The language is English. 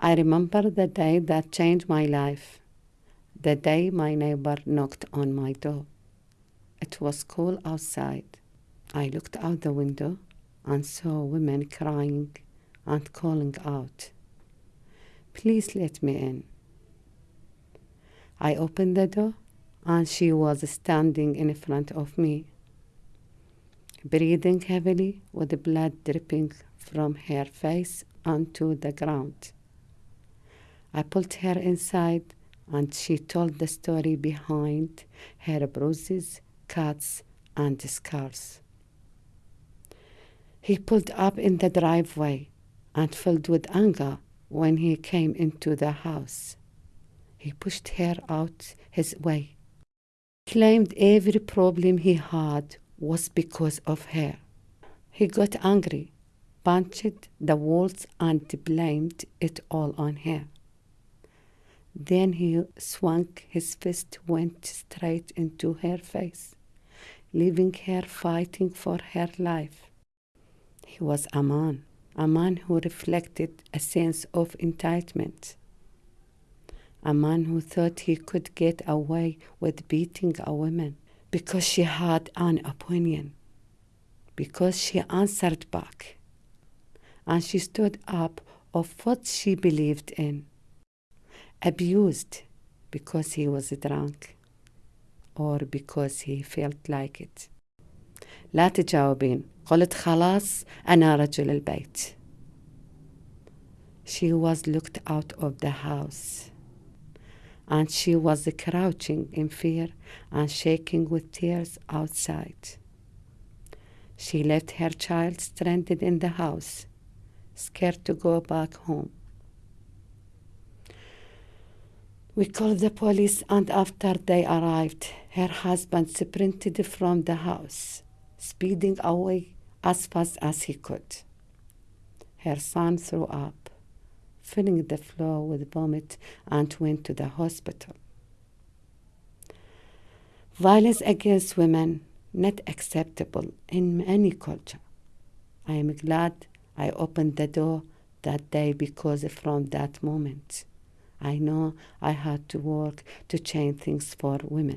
I remember the day that changed my life, the day my neighbor knocked on my door. It was cool outside. I looked out the window and saw women crying and calling out, Please let me in. I opened the door and she was standing in front of me, breathing heavily with blood dripping from her face onto the ground. I pulled her inside and she told the story behind her bruises, cuts, and scars. He pulled up in the driveway and filled with anger when he came into the house. He pushed her out his way. Claimed every problem he had was because of her. He got angry, punched the walls, and blamed it all on her. Then he swung his fist, went straight into her face, leaving her fighting for her life. He was a man, a man who reflected a sense of entitlement, a man who thought he could get away with beating a woman because she had an opinion, because she answered back, and she stood up of what she believed in abused because he was drunk or because he felt like it لا تجاوبين قلت خلاص أنا رجل البيت She was looked out of the house and she was crouching in fear and shaking with tears outside. She left her child stranded in the house, scared to go back home. We called the police, and after they arrived, her husband sprinted from the house, speeding away as fast as he could. Her son threw up, filling the floor with vomit, and went to the hospital. Violence against women not acceptable in any culture. I am glad I opened the door that day because from that moment I know I had to work to change things for women.